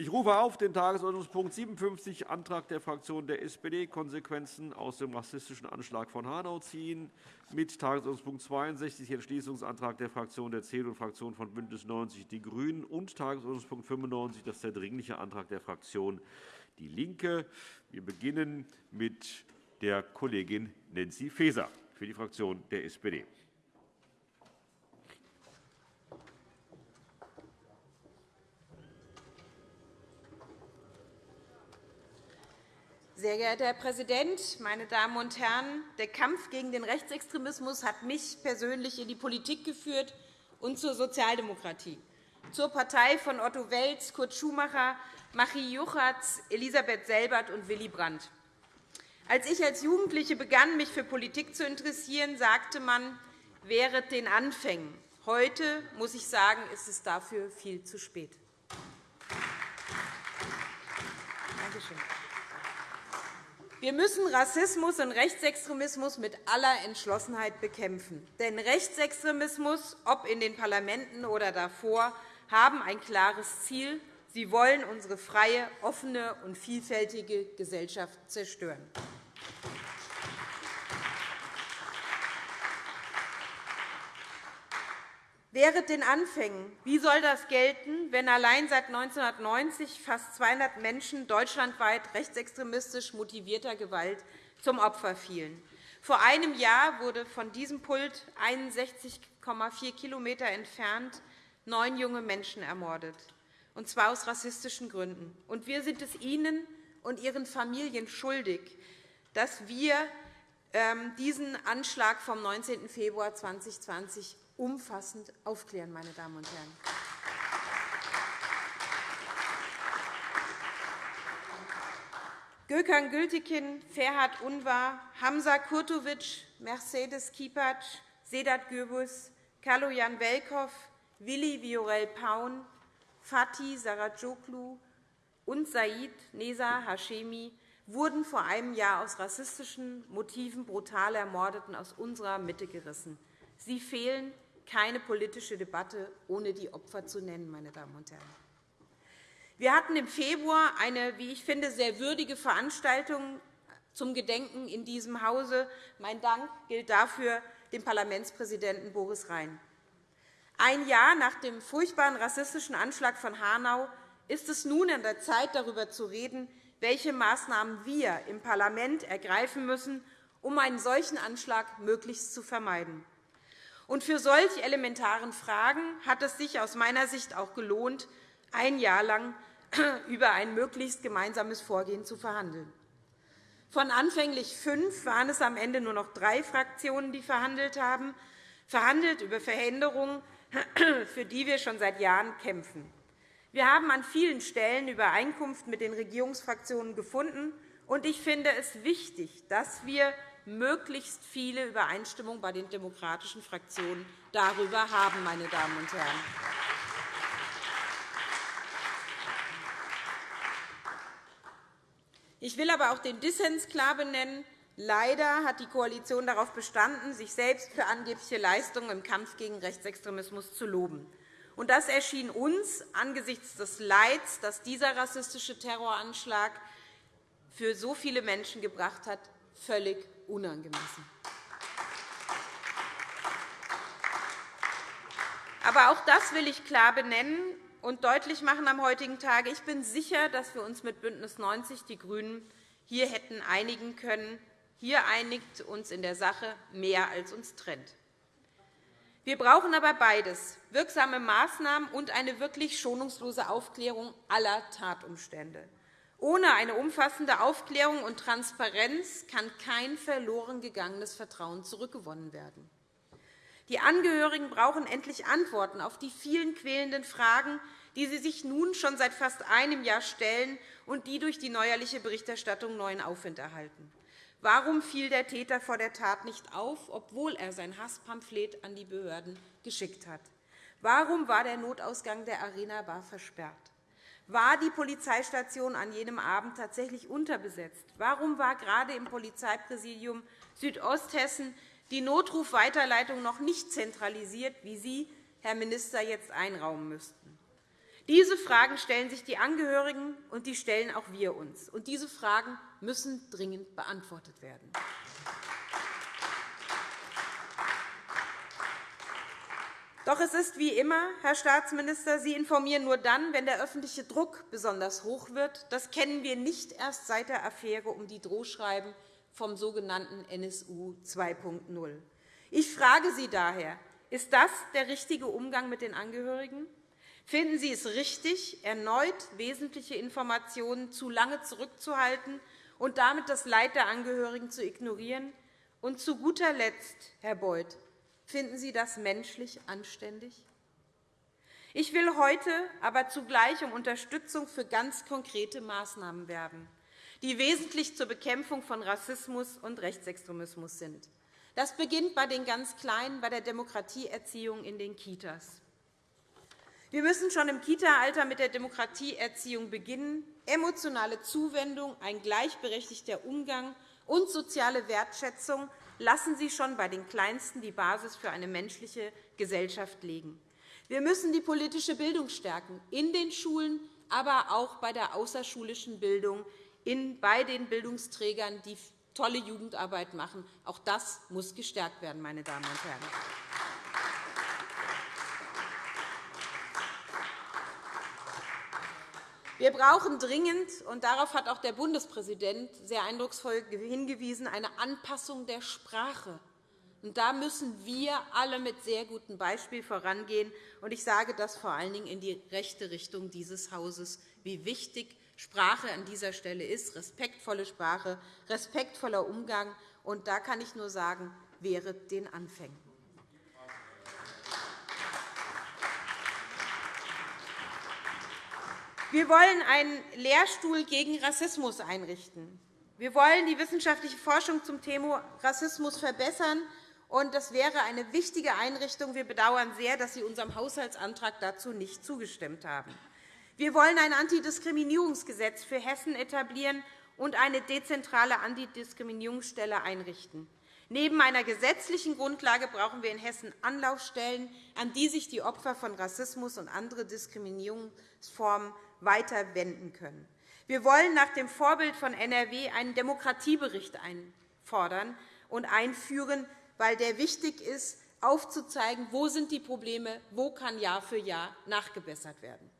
Ich rufe auf den Tagesordnungspunkt 57, Antrag der Fraktion der SPD, Konsequenzen aus dem rassistischen Anschlag von Hanau ziehen, mit Tagesordnungspunkt 62, Entschließungsantrag der Fraktion der CDU und Fraktion von BÜNDNIS 90 die GRÜNEN und Tagesordnungspunkt 95, das ist der Dringliche Antrag der Fraktion DIE LINKE. Wir beginnen mit der Kollegin Nancy Faeser für die Fraktion der SPD. Sehr geehrter Herr Präsident, meine Damen und Herren! Der Kampf gegen den Rechtsextremismus hat mich persönlich in die Politik geführt und zur Sozialdemokratie, zur Partei von Otto Welz, Kurt Schumacher, Machi Juchatz, Elisabeth Selbert und Willy Brandt. Als ich als Jugendliche begann, mich für Politik zu interessieren, sagte man, während den Anfängen. Heute muss ich sagen, ist es dafür viel zu spät. Danke schön. Wir müssen Rassismus und Rechtsextremismus mit aller Entschlossenheit bekämpfen. Denn Rechtsextremismus, ob in den Parlamenten oder davor, haben ein klares Ziel. Sie wollen unsere freie, offene und vielfältige Gesellschaft zerstören. Während den Anfängen. Wie soll das gelten, wenn allein seit 1990 fast 200 Menschen deutschlandweit rechtsextremistisch motivierter Gewalt zum Opfer fielen? Vor einem Jahr wurde von diesem Pult 61,4 km entfernt neun junge Menschen ermordet, und zwar aus rassistischen Gründen. Und wir sind es Ihnen und Ihren Familien schuldig, dass wir ähm, diesen Anschlag vom 19. Februar 2020 umfassend aufklären, meine Damen und Herren. Gökhan Gültekin, Ferhat Unvar, Hamza Kurtovic, Mercedes Kipac, Sedat Gürbüz, Kaloyan Velkov, Willi Viorel Paun, Fatih Saracoglu und Said Nesa Hashemi wurden vor einem Jahr aus rassistischen Motiven brutal ermordet und aus unserer Mitte gerissen. Sie fehlen keine politische Debatte, ohne die Opfer zu nennen. Meine Damen und Herren. Wir hatten im Februar eine, wie ich finde, sehr würdige Veranstaltung zum Gedenken in diesem Hause. Mein Dank gilt dafür dem Parlamentspräsidenten Boris Rhein. Ein Jahr nach dem furchtbaren rassistischen Anschlag von Hanau ist es nun an der Zeit, darüber zu reden, welche Maßnahmen wir im Parlament ergreifen müssen, um einen solchen Anschlag möglichst zu vermeiden. Und für solch elementaren Fragen hat es sich aus meiner Sicht auch gelohnt, ein Jahr lang über ein möglichst gemeinsames Vorgehen zu verhandeln. Von anfänglich fünf waren es am Ende nur noch drei Fraktionen, die verhandelt haben, verhandelt über Veränderungen, für die wir schon seit Jahren kämpfen. Wir haben an vielen Stellen Übereinkunft mit den Regierungsfraktionen gefunden. und Ich finde es wichtig, dass wir möglichst viele Übereinstimmung bei den demokratischen Fraktionen darüber haben. Meine Damen und Herren. Ich will aber auch den Dissens klar benennen. Leider hat die Koalition darauf bestanden, sich selbst für angebliche Leistungen im Kampf gegen Rechtsextremismus zu loben. Das erschien uns angesichts des Leids, das dieser rassistische Terroranschlag für so viele Menschen gebracht hat, völlig unangemessen. Aber auch das will ich klar benennen und deutlich machen am heutigen Tage. Ich bin sicher, dass wir uns mit BÜNDNIS 90 die GRÜNEN hier hätten einigen können. Hier einigt uns in der Sache mehr, als uns trennt. Wir brauchen aber beides, wirksame Maßnahmen und eine wirklich schonungslose Aufklärung aller Tatumstände. Ohne eine umfassende Aufklärung und Transparenz kann kein verloren gegangenes Vertrauen zurückgewonnen werden. Die Angehörigen brauchen endlich Antworten auf die vielen quälenden Fragen, die sie sich nun schon seit fast einem Jahr stellen und die durch die neuerliche Berichterstattung neuen Aufwind erhalten. Warum fiel der Täter vor der Tat nicht auf, obwohl er sein Hasspamphlet an die Behörden geschickt hat? Warum war der Notausgang der Arena Bar versperrt? War die Polizeistation an jenem Abend tatsächlich unterbesetzt? Warum war gerade im Polizeipräsidium Südosthessen die Notrufweiterleitung noch nicht zentralisiert, wie Sie, Herr Minister, jetzt einraumen müssten? Diese Fragen stellen sich die Angehörigen, und die stellen auch wir uns. Und diese Fragen müssen dringend beantwortet werden. Doch es ist wie immer, Herr Staatsminister, Sie informieren nur dann, wenn der öffentliche Druck besonders hoch wird. Das kennen wir nicht erst seit der Affäre um die Drohschreiben vom sogenannten NSU 2.0. Ich frage Sie daher, ist das der richtige Umgang mit den Angehörigen? Finden Sie es richtig, erneut wesentliche Informationen zu lange zurückzuhalten und damit das Leid der Angehörigen zu ignorieren? Und zu guter Letzt, Herr Beuth, Finden Sie das menschlich anständig? Ich will heute aber zugleich um Unterstützung für ganz konkrete Maßnahmen werben, die wesentlich zur Bekämpfung von Rassismus und Rechtsextremismus sind. Das beginnt bei den ganz Kleinen, bei der Demokratieerziehung in den Kitas. Wir müssen schon im Kita-Alter mit der Demokratieerziehung beginnen. Emotionale Zuwendung, ein gleichberechtigter Umgang und soziale Wertschätzung lassen Sie schon bei den Kleinsten die Basis für eine menschliche Gesellschaft legen. Wir müssen die politische Bildung stärken, in den Schulen, aber auch bei der außerschulischen Bildung, bei den Bildungsträgern, die tolle Jugendarbeit machen. Auch das muss gestärkt werden, meine Damen und Herren. Wir brauchen dringend, und darauf hat auch der Bundespräsident sehr eindrucksvoll hingewiesen, eine Anpassung der Sprache. Und da müssen wir alle mit sehr gutem Beispiel vorangehen. Und ich sage das vor allen Dingen in die rechte Richtung dieses Hauses, wie wichtig Sprache an dieser Stelle ist, respektvolle Sprache, respektvoller Umgang. Und da kann ich nur sagen, wäre den Anfängen. Wir wollen einen Lehrstuhl gegen Rassismus einrichten. Wir wollen die wissenschaftliche Forschung zum Thema Rassismus verbessern. Das wäre eine wichtige Einrichtung. Wir bedauern sehr, dass Sie unserem Haushaltsantrag dazu nicht zugestimmt haben. Wir wollen ein Antidiskriminierungsgesetz für Hessen etablieren und eine dezentrale Antidiskriminierungsstelle einrichten. Neben einer gesetzlichen Grundlage brauchen wir in Hessen Anlaufstellen, an die sich die Opfer von Rassismus und andere Diskriminierungsformen weiter wenden können. Wir wollen nach dem Vorbild von NRW einen Demokratiebericht einfordern und einführen, weil der wichtig ist, aufzuzeigen, wo sind die Probleme, wo kann Jahr für Jahr nachgebessert werden.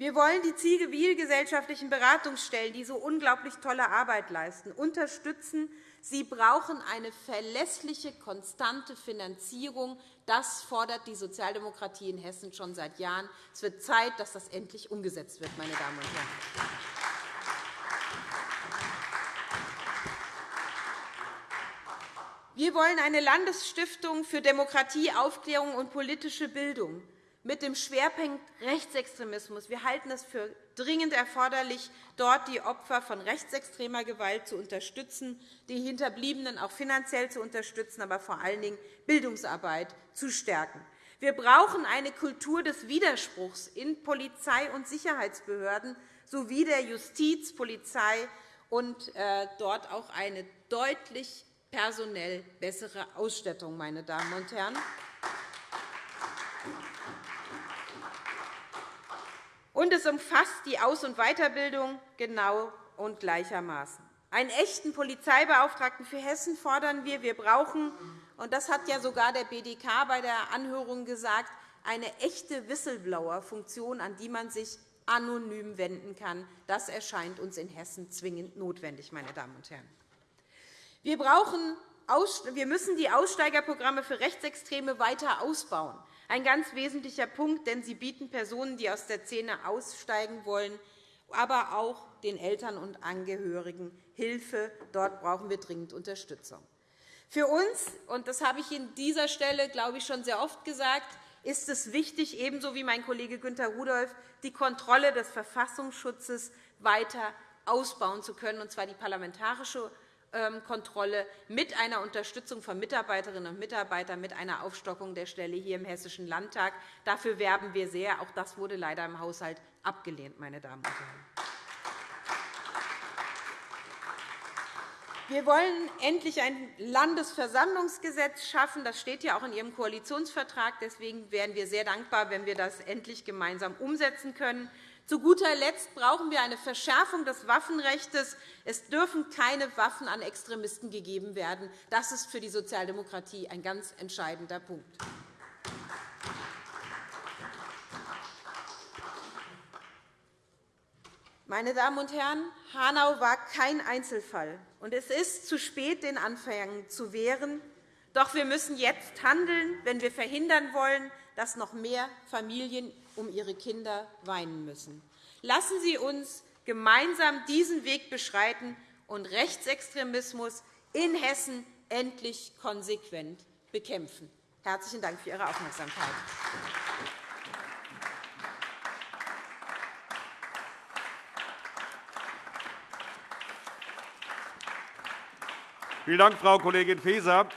Wir wollen die zivilgesellschaftlichen Beratungsstellen, die so unglaublich tolle Arbeit leisten, unterstützen. Sie brauchen eine verlässliche, konstante Finanzierung. Das fordert die Sozialdemokratie in Hessen schon seit Jahren. Es wird Zeit, dass das endlich umgesetzt wird, meine Damen und Herren. Wir wollen eine Landesstiftung für Demokratie, Aufklärung und politische Bildung mit dem Schwerpunkt Rechtsextremismus. Wir halten es für dringend erforderlich, dort die Opfer von rechtsextremer Gewalt zu unterstützen, die Hinterbliebenen auch finanziell zu unterstützen, aber vor allen Dingen Bildungsarbeit zu stärken. Wir brauchen eine Kultur des Widerspruchs in Polizei und Sicherheitsbehörden sowie der Justiz, Polizei und äh, dort auch eine deutlich personell bessere Ausstattung. Meine Damen und Herren. Und es umfasst die Aus- und Weiterbildung genau und gleichermaßen. Einen echten Polizeibeauftragten für Hessen fordern wir. Wir brauchen, und das hat ja sogar der BDK bei der Anhörung gesagt, eine echte Whistleblower-Funktion, an die man sich anonym wenden kann. Das erscheint uns in Hessen zwingend notwendig. Meine Damen und Herren. Wir, brauchen, wir müssen die Aussteigerprogramme für Rechtsextreme weiter ausbauen. Ein ganz wesentlicher Punkt, denn sie bieten Personen, die aus der Szene aussteigen wollen, aber auch den Eltern und Angehörigen Hilfe. Dort brauchen wir dringend Unterstützung. Für uns, und das habe ich an dieser Stelle, glaube ich, schon sehr oft gesagt, ist es wichtig, ebenso wie mein Kollege Günter Rudolph, die Kontrolle des Verfassungsschutzes weiter ausbauen zu können, und zwar die parlamentarische Kontrolle mit einer Unterstützung von Mitarbeiterinnen und Mitarbeitern, mit einer Aufstockung der Stelle hier im Hessischen Landtag. Dafür werben wir sehr. Auch das wurde leider im Haushalt abgelehnt. Meine Damen und Herren. Wir wollen endlich ein Landesversammlungsgesetz schaffen. Das steht ja auch in Ihrem Koalitionsvertrag. Deswegen wären wir sehr dankbar, wenn wir das endlich gemeinsam umsetzen können. Zu guter Letzt brauchen wir eine Verschärfung des Waffenrechts. Es dürfen keine Waffen an Extremisten gegeben werden. Das ist für die Sozialdemokratie ein ganz entscheidender Punkt. Meine Damen und Herren, Hanau war kein Einzelfall, und es ist zu spät, den Anfängen zu wehren. Doch wir müssen jetzt handeln, wenn wir verhindern wollen, dass noch mehr Familien um ihre Kinder weinen müssen. Lassen Sie uns gemeinsam diesen Weg beschreiten und Rechtsextremismus in Hessen endlich konsequent bekämpfen. Herzlichen Dank für Ihre Aufmerksamkeit. Vielen Dank, Frau Kollegin Faeser.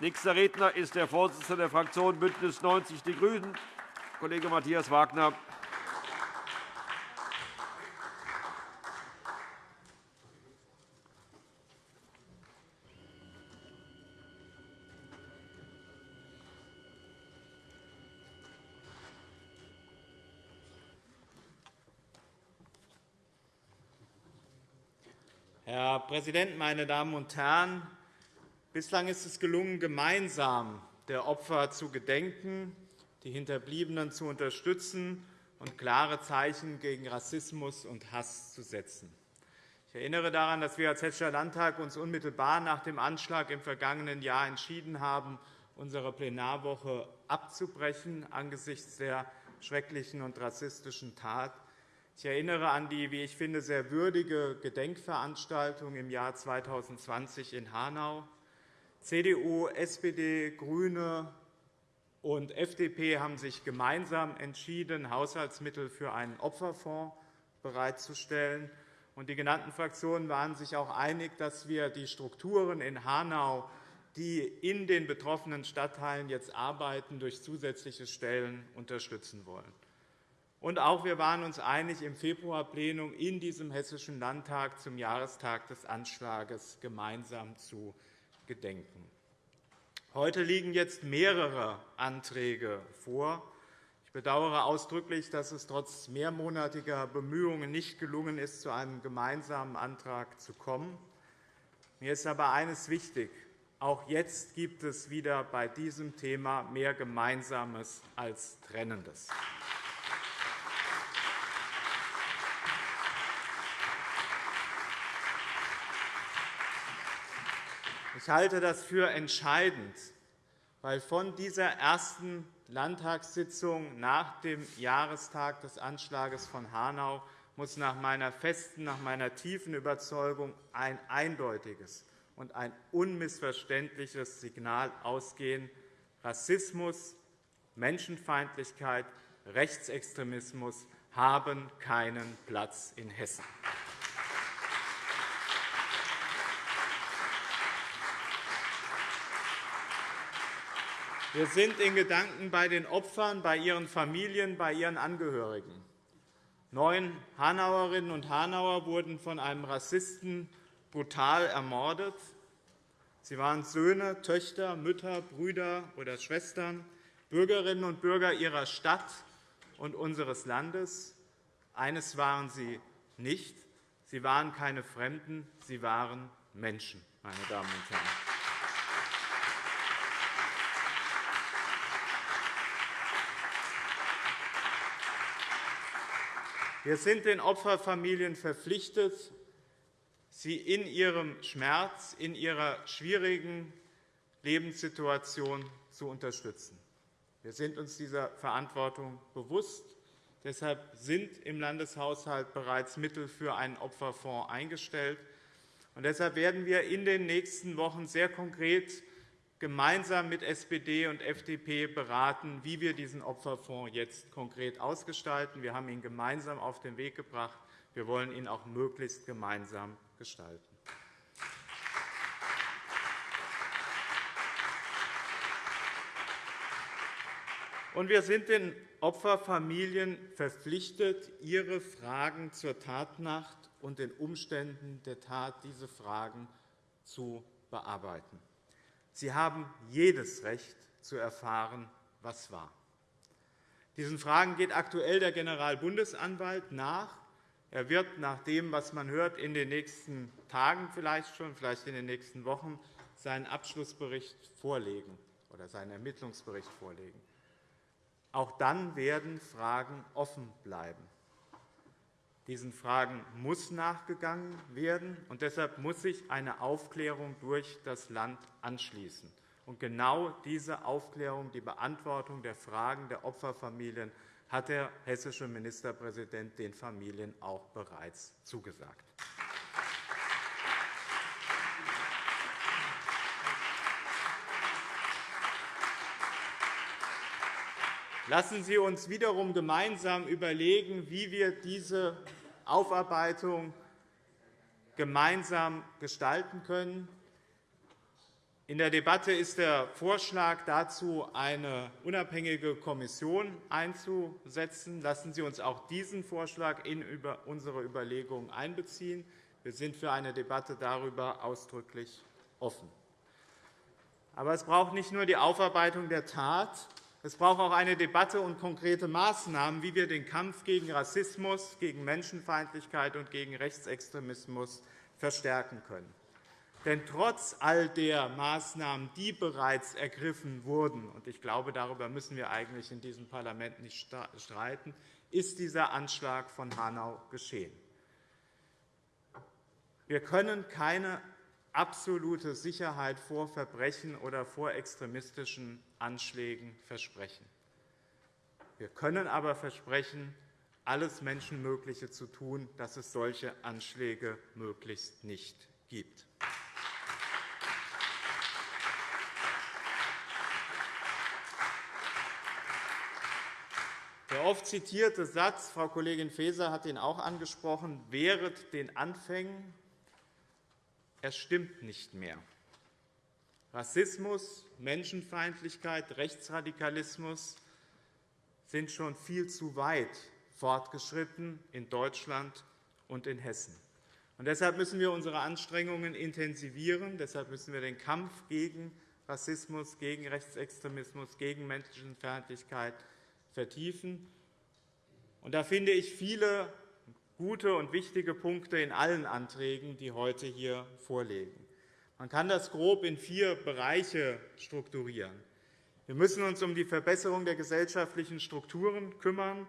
Nächster Redner ist der Vorsitzende der Fraktion BÜNDNIS 90 die GRÜNEN, Kollege Matthias Wagner. Herr Präsident, meine Damen und Herren! Bislang ist es gelungen, gemeinsam der Opfer zu gedenken, die Hinterbliebenen zu unterstützen und klare Zeichen gegen Rassismus und Hass zu setzen. Ich erinnere daran, dass wir als Hessischer Landtag uns unmittelbar nach dem Anschlag im vergangenen Jahr entschieden haben, unsere Plenarwoche abzubrechen angesichts der schrecklichen und rassistischen Tat ich erinnere an die, wie ich finde, sehr würdige Gedenkveranstaltung im Jahr 2020 in Hanau. CDU, SPD, GRÜNE und FDP haben sich gemeinsam entschieden, Haushaltsmittel für einen Opferfonds bereitzustellen. Die genannten Fraktionen waren sich auch einig, dass wir die Strukturen in Hanau, die in den betroffenen Stadtteilen jetzt arbeiten, durch zusätzliche Stellen unterstützen wollen. Und auch wir waren uns einig, im Februarplenum in diesem Hessischen Landtag zum Jahrestag des Anschlags gemeinsam zu gedenken. Heute liegen jetzt mehrere Anträge vor. Ich bedauere ausdrücklich, dass es trotz mehrmonatiger Bemühungen nicht gelungen ist, zu einem gemeinsamen Antrag zu kommen. Mir ist aber eines wichtig. Auch jetzt gibt es wieder bei diesem Thema mehr Gemeinsames als Trennendes. Ich halte das für entscheidend, weil von dieser ersten Landtagssitzung nach dem Jahrestag des Anschlags von Hanau muss nach meiner festen, nach meiner tiefen Überzeugung ein eindeutiges und ein unmissverständliches Signal ausgehen. Rassismus, Menschenfeindlichkeit, Rechtsextremismus haben keinen Platz in Hessen. Wir sind in Gedanken bei den Opfern, bei ihren Familien, bei ihren Angehörigen. Neun Hanauerinnen und Hanauer wurden von einem Rassisten brutal ermordet. Sie waren Söhne, Töchter, Mütter, Brüder oder Schwestern, Bürgerinnen und Bürger ihrer Stadt und unseres Landes. Eines waren sie nicht. Sie waren keine Fremden, sie waren Menschen, meine Damen und Herren. Wir sind den Opferfamilien verpflichtet, sie in ihrem Schmerz, in ihrer schwierigen Lebenssituation zu unterstützen. Wir sind uns dieser Verantwortung bewusst. Deshalb sind im Landeshaushalt bereits Mittel für einen Opferfonds eingestellt. Und deshalb werden wir in den nächsten Wochen sehr konkret gemeinsam mit SPD und FDP beraten, wie wir diesen Opferfonds jetzt konkret ausgestalten. Wir haben ihn gemeinsam auf den Weg gebracht. Wir wollen ihn auch möglichst gemeinsam gestalten. Und wir sind den Opferfamilien verpflichtet, ihre Fragen zur Tatnacht und den Umständen der Tat diese Fragen zu bearbeiten. Sie haben jedes Recht zu erfahren, was war. Diesen Fragen geht aktuell der Generalbundesanwalt nach. Er wird nach dem, was man hört, in den nächsten Tagen vielleicht schon, vielleicht in den nächsten Wochen seinen Abschlussbericht vorlegen oder seinen Ermittlungsbericht vorlegen. Auch dann werden Fragen offen bleiben. Diesen Fragen muss nachgegangen werden, und deshalb muss sich eine Aufklärung durch das Land anschließen. Und genau diese Aufklärung, die Beantwortung der Fragen der Opferfamilien hat der hessische Ministerpräsident den Familien auch bereits zugesagt. Lassen Sie uns wiederum gemeinsam überlegen, wie wir diese Aufarbeitung gemeinsam gestalten können. In der Debatte ist der Vorschlag dazu, eine unabhängige Kommission einzusetzen. Lassen Sie uns auch diesen Vorschlag in unsere Überlegungen einbeziehen. Wir sind für eine Debatte darüber ausdrücklich offen. Aber es braucht nicht nur die Aufarbeitung der Tat, es braucht auch eine Debatte und konkrete Maßnahmen, wie wir den Kampf gegen Rassismus, gegen Menschenfeindlichkeit und gegen Rechtsextremismus verstärken können. Denn trotz all der Maßnahmen, die bereits ergriffen wurden, und ich glaube, darüber müssen wir eigentlich in diesem Parlament nicht streiten, ist dieser Anschlag von Hanau geschehen. Wir können keine absolute Sicherheit vor Verbrechen oder vor extremistischen Anschlägen versprechen. Wir können aber versprechen, alles Menschenmögliche zu tun, dass es solche Anschläge möglichst nicht gibt. Der oft zitierte Satz, Frau Kollegin Faeser hat ihn auch angesprochen, während den Anfängen er stimmt nicht mehr. Rassismus, Menschenfeindlichkeit, Rechtsradikalismus sind schon viel zu weit fortgeschritten in Deutschland und in Hessen. Und deshalb müssen wir unsere Anstrengungen intensivieren. Deshalb müssen wir den Kampf gegen Rassismus, gegen Rechtsextremismus, gegen Menschenfeindlichkeit vertiefen. Und da finde ich viele gute und wichtige Punkte in allen Anträgen, die heute hier vorliegen. Man kann das grob in vier Bereiche strukturieren. Wir müssen uns um die Verbesserung der gesellschaftlichen Strukturen kümmern.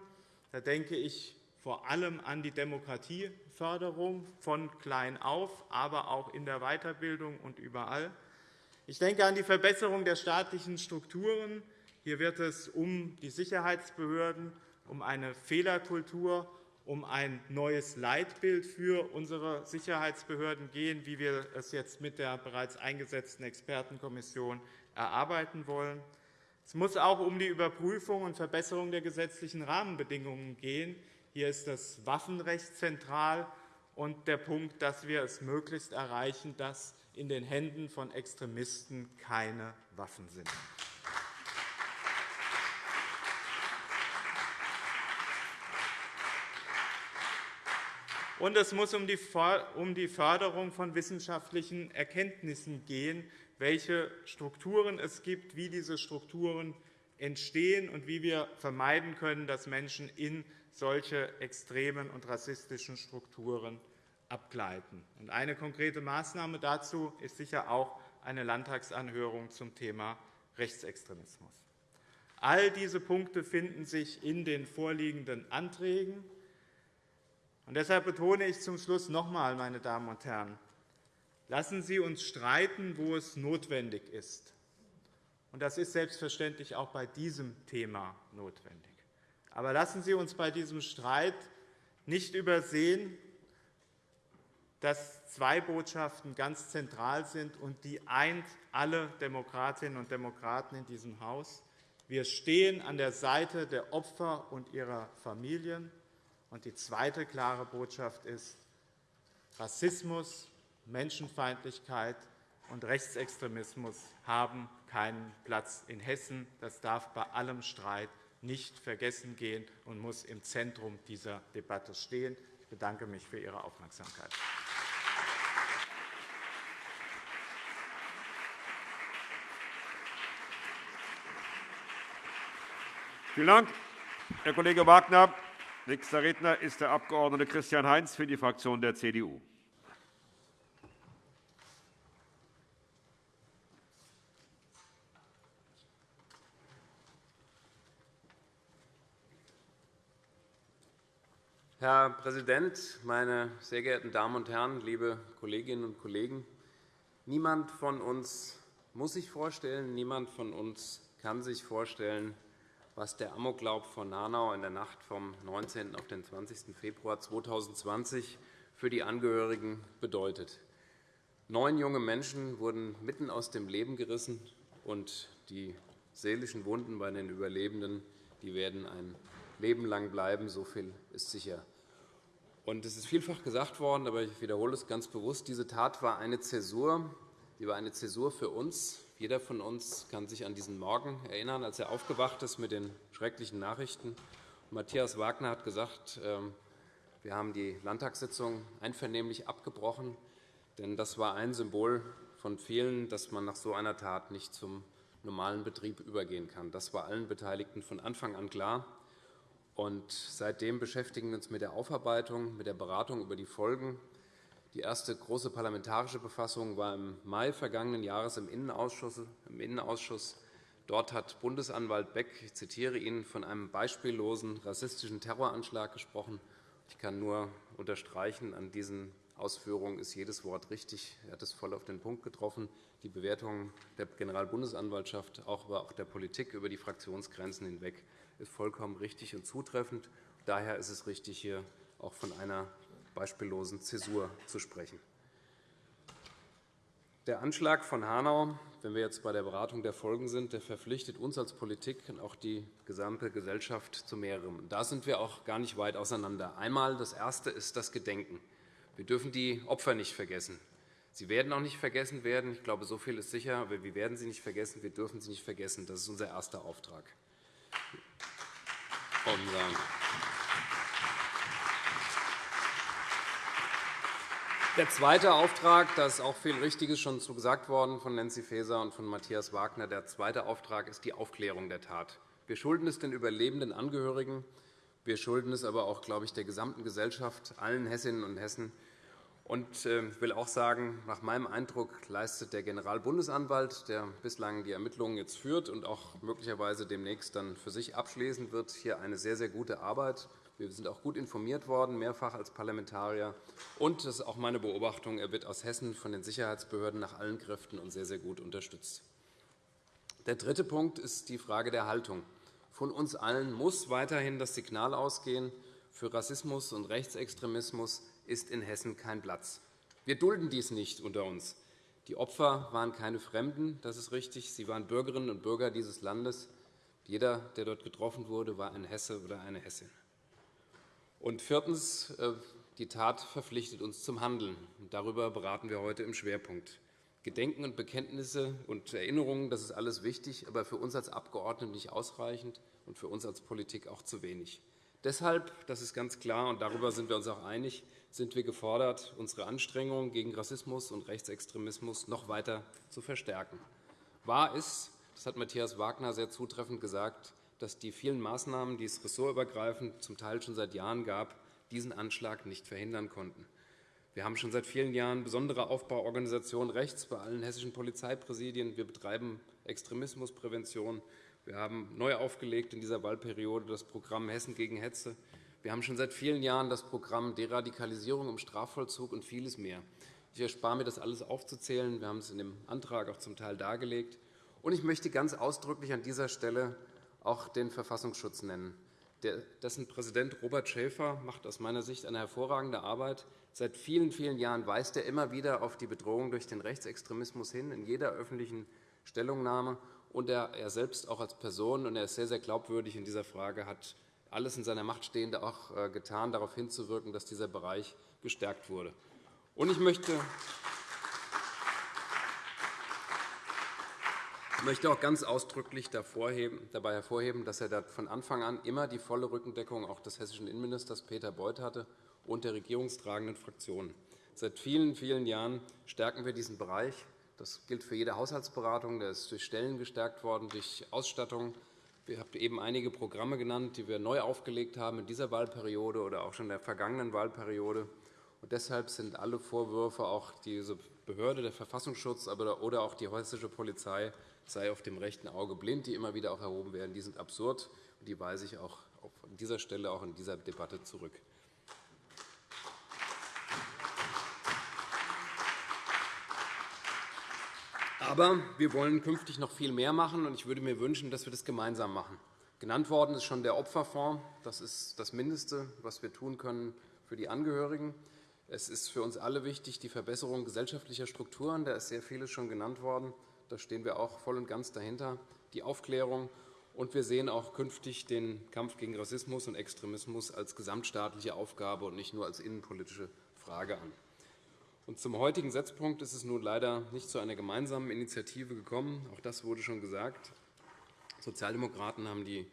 Da denke ich vor allem an die Demokratieförderung von klein auf, aber auch in der Weiterbildung und überall. Ich denke an die Verbesserung der staatlichen Strukturen. Hier wird es um die Sicherheitsbehörden, um eine Fehlerkultur um ein neues Leitbild für unsere Sicherheitsbehörden gehen, wie wir es jetzt mit der bereits eingesetzten Expertenkommission erarbeiten wollen. Es muss auch um die Überprüfung und Verbesserung der gesetzlichen Rahmenbedingungen gehen. Hier ist das Waffenrecht zentral und der Punkt, dass wir es möglichst erreichen, dass in den Händen von Extremisten keine Waffen sind. Und es muss um die Förderung von wissenschaftlichen Erkenntnissen gehen, welche Strukturen es gibt, wie diese Strukturen entstehen und wie wir vermeiden können, dass Menschen in solche extremen und rassistischen Strukturen abgleiten. Eine konkrete Maßnahme dazu ist sicher auch eine Landtagsanhörung zum Thema Rechtsextremismus. All diese Punkte finden sich in den vorliegenden Anträgen. Deshalb betone ich zum Schluss noch einmal, meine Damen und Herren, lassen Sie uns streiten, wo es notwendig ist. Und das ist selbstverständlich auch bei diesem Thema notwendig. Aber lassen Sie uns bei diesem Streit nicht übersehen, dass zwei Botschaften ganz zentral sind, und die eint alle Demokratinnen und Demokraten in diesem Haus. Wir stehen an der Seite der Opfer und ihrer Familien. Und die zweite klare Botschaft ist, Rassismus, Menschenfeindlichkeit und Rechtsextremismus haben keinen Platz in Hessen. Das darf bei allem Streit nicht vergessen gehen und muss im Zentrum dieser Debatte stehen. Ich bedanke mich für Ihre Aufmerksamkeit. Vielen Dank, Herr Kollege Wagner. Nächster Redner ist der Abg. Christian Heinz für die Fraktion der CDU. Herr Präsident, meine sehr geehrten Damen und Herren, liebe Kolleginnen und Kollegen! Niemand von uns muss sich vorstellen, niemand von uns kann sich vorstellen, was der Amoklauf von Hanau in der Nacht vom 19. auf den 20. Februar 2020 für die Angehörigen bedeutet. Neun junge Menschen wurden mitten aus dem Leben gerissen, und die seelischen Wunden bei den Überlebenden die werden ein Leben lang bleiben. So viel ist sicher. Und es ist vielfach gesagt worden, aber ich wiederhole es ganz bewusst. Diese Tat war eine Zäsur. Die war eine Zäsur für uns, jeder von uns kann sich an diesen Morgen erinnern, als er aufgewacht ist mit den schrecklichen Nachrichten. Matthias Wagner hat gesagt, ähm, wir haben die Landtagssitzung einvernehmlich abgebrochen, denn das war ein Symbol von vielen, dass man nach so einer Tat nicht zum normalen Betrieb übergehen kann. Das war allen Beteiligten von Anfang an klar. Und seitdem beschäftigen wir uns mit der Aufarbeitung, mit der Beratung über die Folgen die erste große parlamentarische Befassung war im Mai vergangenen Jahres im Innenausschuss. Dort hat Bundesanwalt Beck, ich zitiere ihn, von einem beispiellosen rassistischen Terroranschlag gesprochen. Ich kann nur unterstreichen, an diesen Ausführungen ist jedes Wort richtig. Er hat es voll auf den Punkt getroffen. Die Bewertung der Generalbundesanwaltschaft, aber auch der Politik über die Fraktionsgrenzen hinweg ist vollkommen richtig und zutreffend. Daher ist es richtig, hier auch von einer beispiellosen Zäsur zu sprechen. Der Anschlag von Hanau, wenn wir jetzt bei der Beratung der Folgen sind, der verpflichtet uns als Politik und auch die gesamte Gesellschaft zu mehrerem. Da sind wir auch gar nicht weit auseinander. Einmal das Erste ist das Gedenken. Wir dürfen die Opfer nicht vergessen. Sie werden auch nicht vergessen werden. Ich glaube, so viel ist sicher. Aber wir werden sie nicht vergessen. Wir dürfen sie nicht vergessen. Das ist unser erster Auftrag. Der zweite Auftrag, da ist auch viel Richtiges schon zu gesagt worden von Nancy Faeser und von Matthias Wagner. Der zweite Auftrag ist die Aufklärung der Tat. Wir schulden es den überlebenden Angehörigen. Wir schulden es aber auch, glaube ich, der gesamten Gesellschaft, allen Hessinnen und Hessen. Und ich äh, will auch sagen, nach meinem Eindruck leistet der Generalbundesanwalt, der bislang die Ermittlungen jetzt führt und auch möglicherweise demnächst dann für sich abschließen wird, hier eine sehr, sehr gute Arbeit. Wir sind auch gut informiert worden, mehrfach als Parlamentarier. Und das ist auch meine Beobachtung, er wird aus Hessen von den Sicherheitsbehörden nach allen Kräften und sehr, sehr gut unterstützt. Der dritte Punkt ist die Frage der Haltung. Von uns allen muss weiterhin das Signal ausgehen, für Rassismus und Rechtsextremismus ist in Hessen kein Platz. Wir dulden dies nicht unter uns. Die Opfer waren keine Fremden, das ist richtig. Sie waren Bürgerinnen und Bürger dieses Landes. Jeder, der dort getroffen wurde, war ein Hesse oder eine Hessin. Und viertens. Äh, die Tat verpflichtet uns zum Handeln. Darüber beraten wir heute im Schwerpunkt. Gedenken und Bekenntnisse und Erinnerungen, das ist alles wichtig, aber für uns als Abgeordnete nicht ausreichend und für uns als Politik auch zu wenig. Deshalb, das ist ganz klar, und darüber sind wir uns auch einig, sind wir gefordert, unsere Anstrengungen gegen Rassismus und Rechtsextremismus noch weiter zu verstärken. Wahr ist, das hat Matthias Wagner sehr zutreffend gesagt, dass die vielen Maßnahmen, die es ressortübergreifend zum Teil schon seit Jahren gab, diesen Anschlag nicht verhindern konnten. Wir haben schon seit vielen Jahren besondere Aufbauorganisationen rechts bei allen hessischen Polizeipräsidien. Wir betreiben Extremismusprävention. Wir haben neu aufgelegt in dieser Wahlperiode das Programm Hessen gegen Hetze. Wir haben schon seit vielen Jahren das Programm Deradikalisierung im Strafvollzug und vieles mehr. Ich erspare mir, das alles aufzuzählen. Wir haben es in dem Antrag auch zum Teil dargelegt. Und ich möchte ganz ausdrücklich an dieser Stelle auch den Verfassungsschutz nennen. Dessen Präsident Robert Schäfer macht aus meiner Sicht eine hervorragende Arbeit. Seit vielen, vielen Jahren weist er immer wieder auf die Bedrohung durch den Rechtsextremismus hin, in jeder öffentlichen Stellungnahme. Und er selbst auch als Person, und er ist sehr, sehr glaubwürdig in dieser Frage, hat alles in seiner Macht Stehende auch äh, getan, darauf hinzuwirken, dass dieser Bereich gestärkt wurde. Und ich möchte Ich möchte auch ganz ausdrücklich dabei hervorheben, dass er von Anfang an immer die volle Rückendeckung auch des hessischen Innenministers Peter Beuth hatte und der regierungstragenden Fraktionen. Seit vielen, vielen Jahren stärken wir diesen Bereich. Das gilt für jede Haushaltsberatung. Der ist durch Stellen gestärkt worden, durch Ausstattung. Ihr habt eben einige Programme genannt, die wir neu aufgelegt haben in dieser Wahlperiode oder auch schon in der vergangenen Wahlperiode. Und deshalb sind alle Vorwürfe, auch diese Behörde, der Verfassungsschutz oder auch die hessische Polizei sei auf dem rechten Auge blind, die immer wieder auch erhoben werden, die sind absurd. Und die weise ich auch an dieser Stelle auch in dieser Debatte zurück. Aber wir wollen künftig noch viel mehr machen, und ich würde mir wünschen, dass wir das gemeinsam machen. Genannt worden ist schon der Opferfonds. Das ist das Mindeste, was wir tun können für die Angehörigen. Es ist für uns alle wichtig, die Verbesserung gesellschaftlicher Strukturen. Da ist sehr vieles schon genannt worden. Da stehen wir auch voll und ganz dahinter. Die Aufklärung. Und wir sehen auch künftig den Kampf gegen Rassismus und Extremismus als gesamtstaatliche Aufgabe und nicht nur als innenpolitische Frage an. Und zum heutigen Setzpunkt ist es nun leider nicht zu einer gemeinsamen Initiative gekommen. Auch das wurde schon gesagt. Sozialdemokraten haben die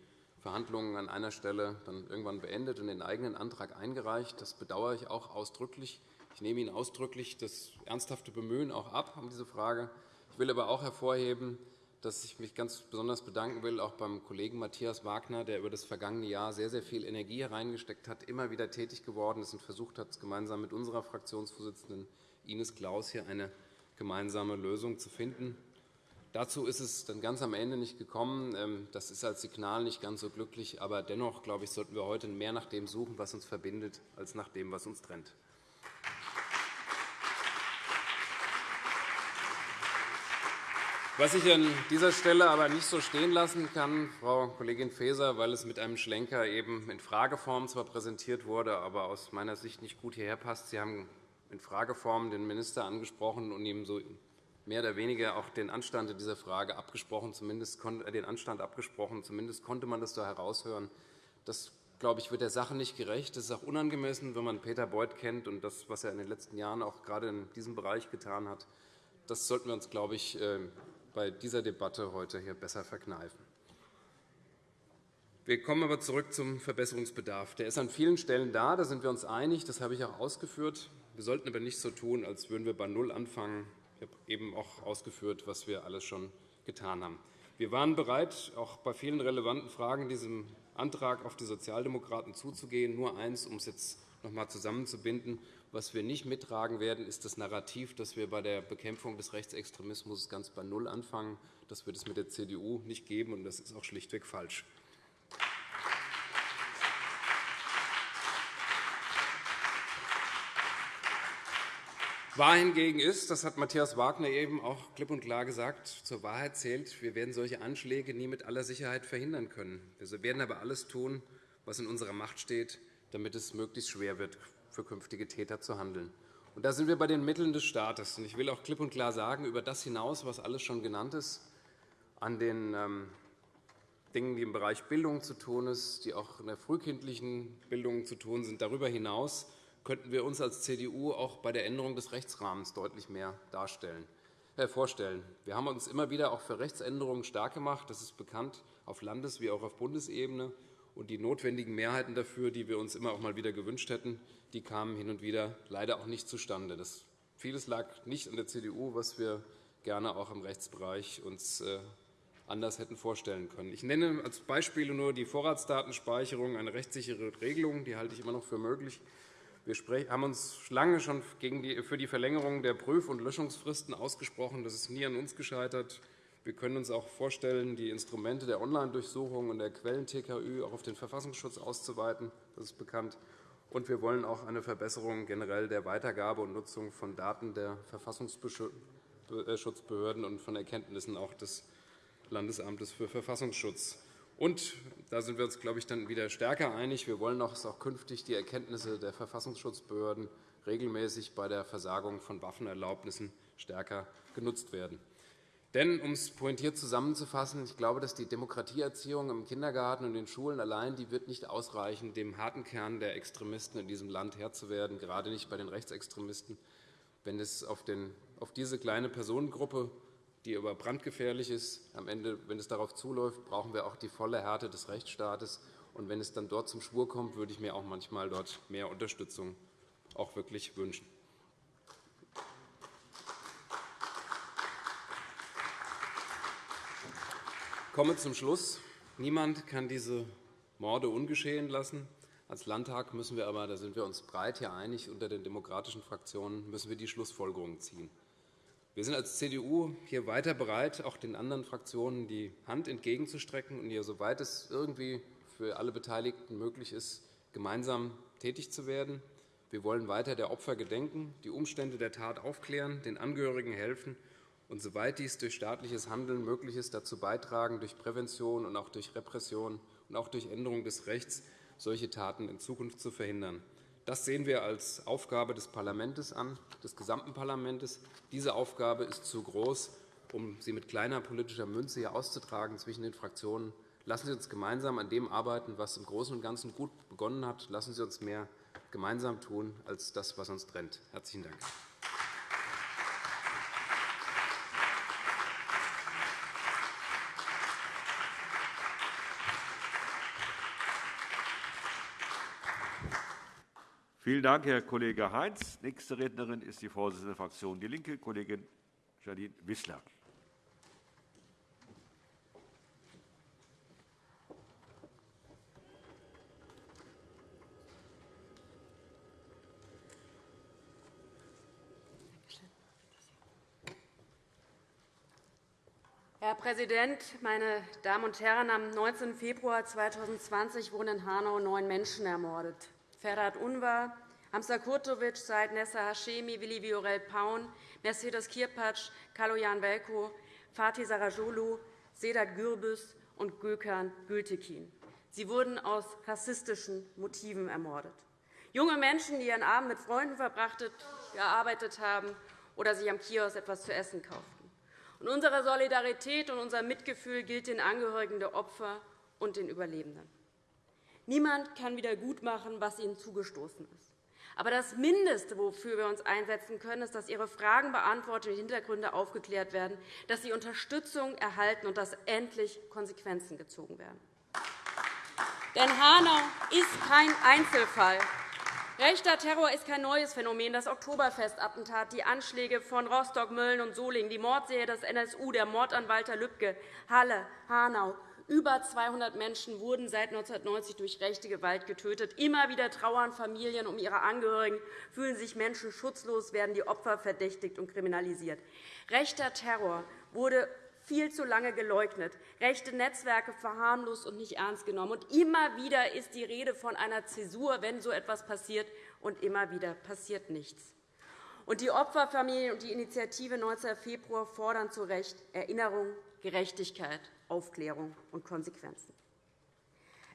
Verhandlungen an einer Stelle dann irgendwann beendet und den eigenen Antrag eingereicht. Das bedauere ich auch ausdrücklich. Ich nehme Ihnen ausdrücklich das ernsthafte Bemühen auch ab um diese Frage. Ich will aber auch hervorheben, dass ich mich ganz besonders bedanken will, auch beim Kollegen Matthias Wagner, der über das vergangene Jahr sehr, sehr viel Energie hereingesteckt hat, immer wieder tätig geworden ist und versucht hat, gemeinsam mit unserer Fraktionsvorsitzenden Ines Claus hier eine gemeinsame Lösung zu finden. Dazu ist es dann ganz am Ende nicht gekommen. Ähm, das ist als Signal nicht ganz so glücklich. Aber dennoch, glaube ich, sollten wir heute mehr nach dem suchen, was uns verbindet, als nach dem, was uns trennt. Was ich an dieser Stelle aber nicht so stehen lassen kann, Frau Kollegin Faeser, weil es mit einem Schlenker eben in Frageform zwar präsentiert wurde, aber aus meiner Sicht nicht gut hierher passt. Sie haben in Frageform den Minister angesprochen und ihm so mehr oder weniger auch den Anstand dieser Frage abgesprochen, zumindest äh, den Anstand abgesprochen. Zumindest konnte man das da heraushören. Das glaube ich, wird der Sache nicht gerecht. Das ist auch unangemessen, wenn man Peter Beuth kennt und das, was er in den letzten Jahren auch gerade in diesem Bereich getan hat. Das sollten wir uns, glaube ich, äh, bei dieser Debatte heute hier besser verkneifen. Wir kommen aber zurück zum Verbesserungsbedarf. Der ist an vielen Stellen da, da sind wir uns einig. Das habe ich auch ausgeführt. Wir sollten aber nicht so tun, als würden wir bei Null anfangen. Habe eben auch ausgeführt, was wir alles schon getan haben. Wir waren bereit, auch bei vielen relevanten Fragen diesem Antrag auf die Sozialdemokraten zuzugehen. Nur eins, um es jetzt noch einmal zusammenzubinden. Was wir nicht mittragen werden, ist das Narrativ, dass wir bei der Bekämpfung des Rechtsextremismus ganz bei Null anfangen. Das wird es mit der CDU nicht geben, und das ist auch schlichtweg falsch. Wahr hingegen ist, das hat Matthias Wagner eben auch klipp und klar gesagt, zur Wahrheit zählt, wir werden solche Anschläge nie mit aller Sicherheit verhindern können. Wir werden aber alles tun, was in unserer Macht steht, damit es möglichst schwer wird, für künftige Täter zu handeln. Und da sind wir bei den Mitteln des Staates. Ich will auch klipp und klar sagen, über das hinaus, was alles schon genannt ist, an den ähm, Dingen, die im Bereich Bildung zu tun sind, die auch in der frühkindlichen Bildung zu tun sind, darüber hinaus könnten wir uns als CDU auch bei der Änderung des Rechtsrahmens deutlich mehr darstellen, äh, vorstellen. Wir haben uns immer wieder auch für Rechtsänderungen stark gemacht. Das ist bekannt, auf Landes- wie auch auf Bundesebene. Und die notwendigen Mehrheiten dafür, die wir uns immer auch mal wieder gewünscht hätten, die kamen hin und wieder leider auch nicht zustande. Das vieles lag nicht an der CDU, was wir gerne auch im Rechtsbereich uns äh, anders hätten vorstellen können. Ich nenne als Beispiele nur die Vorratsdatenspeicherung, eine rechtssichere Regelung. Die halte ich immer noch für möglich. Wir haben uns lange schon für die Verlängerung der Prüf- und Löschungsfristen ausgesprochen. Das ist nie an uns gescheitert. Wir können uns auch vorstellen, die Instrumente der Online-Durchsuchung und der Quellen-TKÜ auch auf den Verfassungsschutz auszuweiten. Das ist bekannt. Und wir wollen auch eine Verbesserung generell der Weitergabe und Nutzung von Daten der Verfassungsschutzbehörden und von Erkenntnissen auch des Landesamtes für Verfassungsschutz. Und da sind wir uns, glaube ich, dann wieder stärker einig. Wir wollen auch, auch künftig die Erkenntnisse der Verfassungsschutzbehörden regelmäßig bei der Versagung von Waffenerlaubnissen stärker genutzt werden. Denn, um es pointiert zusammenzufassen, ich glaube, dass die Demokratieerziehung im Kindergarten und in den Schulen allein die wird nicht ausreichen, dem harten Kern der Extremisten in diesem Land Herr zu werden, gerade nicht bei den Rechtsextremisten. Wenn es auf, den, auf diese kleine Personengruppe die aber brandgefährlich ist. Am Ende, wenn es darauf zuläuft, brauchen wir auch die volle Härte des Rechtsstaates. Und wenn es dann dort zum Schwur kommt, würde ich mir auch manchmal dort mehr Unterstützung auch wirklich wünschen. Ich komme zum Schluss. Niemand kann diese Morde ungeschehen lassen. Als Landtag müssen wir aber, da sind wir uns breit hier einig unter den demokratischen Fraktionen, müssen wir die Schlussfolgerungen ziehen. Wir sind als CDU hier weiter bereit, auch den anderen Fraktionen die Hand entgegenzustrecken und hier, soweit es irgendwie für alle Beteiligten möglich ist, gemeinsam tätig zu werden. Wir wollen weiter der Opfer gedenken, die Umstände der Tat aufklären, den Angehörigen helfen und, soweit dies durch staatliches Handeln möglich ist, dazu beitragen, durch Prävention und auch durch Repression und auch durch Änderung des Rechts solche Taten in Zukunft zu verhindern. Das sehen wir als Aufgabe des Parlaments an, des gesamten Parlaments. Diese Aufgabe ist zu groß, um sie mit kleiner politischer Münze hier auszutragen zwischen den Fraktionen. Lassen Sie uns gemeinsam an dem arbeiten, was im Großen und Ganzen gut begonnen hat. Lassen Sie uns mehr gemeinsam tun als das, was uns trennt. – Herzlichen Dank. Vielen Dank, Herr Kollege Heinz. Nächste Rednerin ist die Vorsitzende der Fraktion DIE LINKE, Kollegin Janine Wissler. Herr Präsident, meine Damen und Herren! Am 19. Februar 2020 wurden in Hanau neun Menschen ermordet. Ferhat Unvar, Hamza Kurtovic, Said Nessa Hashemi, Willi Viorel Paun, Mercedes Kirpatsch, Kaloyan Velko, Fatih Sarajolu, Sedat Gürbüz und Gökhan Gültekin. Sie wurden aus rassistischen Motiven ermordet. Junge Menschen, die ihren Abend mit Freunden verbracht, gearbeitet haben oder sich am Kiosk etwas zu essen kauften. Und unsere Solidarität und unser Mitgefühl gilt den Angehörigen der Opfer und den Überlebenden. Niemand kann wiedergutmachen, was ihnen zugestoßen ist. Aber das Mindeste, wofür wir uns einsetzen können, ist, dass ihre Fragen beantwortet und Hintergründe aufgeklärt werden, dass sie Unterstützung erhalten und dass endlich Konsequenzen gezogen werden. Denn Hanau ist kein Einzelfall. Rechter Terror ist kein neues Phänomen. Das Oktoberfestattentat, die Anschläge von Rostock, Mölln und Solingen, die Mordserie des NSU, der Mord an Walter Lübcke, Halle, Hanau, über 200 Menschen wurden seit 1990 durch rechte Gewalt getötet. Immer wieder trauern Familien um ihre Angehörigen, fühlen sich Menschen schutzlos, werden die Opfer verdächtigt und kriminalisiert. Rechter Terror wurde viel zu lange geleugnet, rechte Netzwerke verharmlost und nicht ernst genommen. Und immer wieder ist die Rede von einer Zäsur, wenn so etwas passiert, und immer wieder passiert nichts. Und die Opferfamilien und die Initiative 19. Februar fordern zu Recht Erinnerung, Gerechtigkeit Aufklärung und Konsequenzen.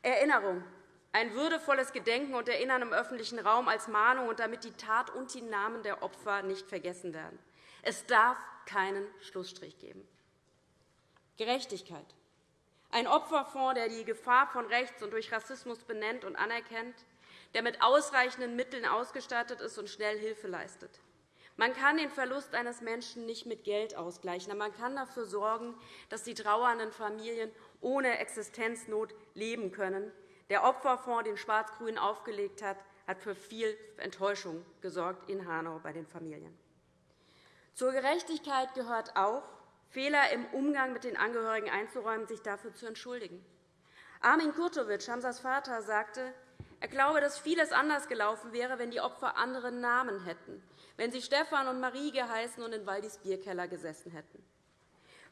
Erinnerung, ein würdevolles Gedenken und Erinnern im öffentlichen Raum als Mahnung, und damit die Tat und die Namen der Opfer nicht vergessen werden. Es darf keinen Schlussstrich geben. Gerechtigkeit. Ein Opferfonds, der die Gefahr von rechts und durch Rassismus benennt und anerkennt, der mit ausreichenden Mitteln ausgestattet ist und schnell Hilfe leistet. Man kann den Verlust eines Menschen nicht mit Geld ausgleichen, aber man kann dafür sorgen, dass die trauernden Familien ohne Existenznot leben können. Der Opferfonds, den Schwarz-Grün aufgelegt hat, hat für viel Enttäuschung gesorgt in Hanau bei den Familien. Zur Gerechtigkeit gehört auch, Fehler im Umgang mit den Angehörigen einzuräumen, sich dafür zu entschuldigen. Armin Kurtovic, Hamsas Vater, sagte, er glaube, dass vieles anders gelaufen wäre, wenn die Opfer andere Namen hätten wenn sie Stefan und Marie geheißen und in Waldis Bierkeller gesessen hätten.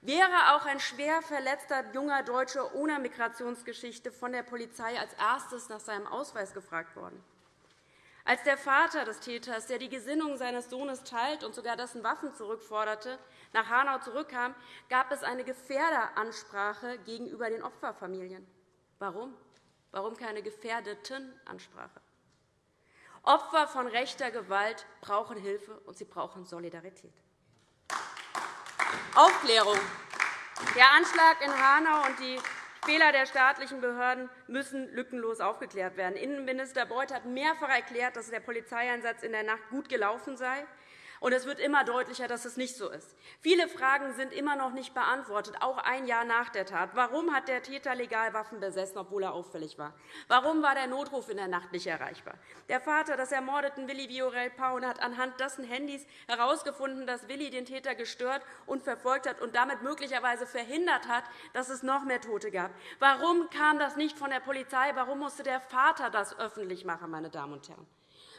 Wäre auch ein schwer verletzter junger Deutscher ohne Migrationsgeschichte von der Polizei als erstes nach seinem Ausweis gefragt worden? Als der Vater des Täters, der die Gesinnung seines Sohnes teilt und sogar dessen Waffen zurückforderte, nach Hanau zurückkam, gab es eine Gefährderansprache gegenüber den Opferfamilien. Warum? Warum keine Gefährdetenansprache? Opfer von rechter Gewalt brauchen Hilfe, und sie brauchen Solidarität. Aufklärung. Der Anschlag in Hanau und die Fehler der staatlichen Behörden müssen lückenlos aufgeklärt werden. Innenminister Beuth hat mehrfach erklärt, dass der Polizeieinsatz in der Nacht gut gelaufen sei. Und es wird immer deutlicher, dass es nicht so ist. Viele Fragen sind immer noch nicht beantwortet, auch ein Jahr nach der Tat. Warum hat der Täter legal Waffen besessen, obwohl er auffällig war? Warum war der Notruf in der Nacht nicht erreichbar? Der Vater des ermordeten Willi Viorel Paun hat anhand dessen Handys herausgefunden, dass Willi den Täter gestört und verfolgt hat und damit möglicherweise verhindert hat, dass es noch mehr Tote gab. Warum kam das nicht von der Polizei? Warum musste der Vater das öffentlich machen, meine Damen und Herren?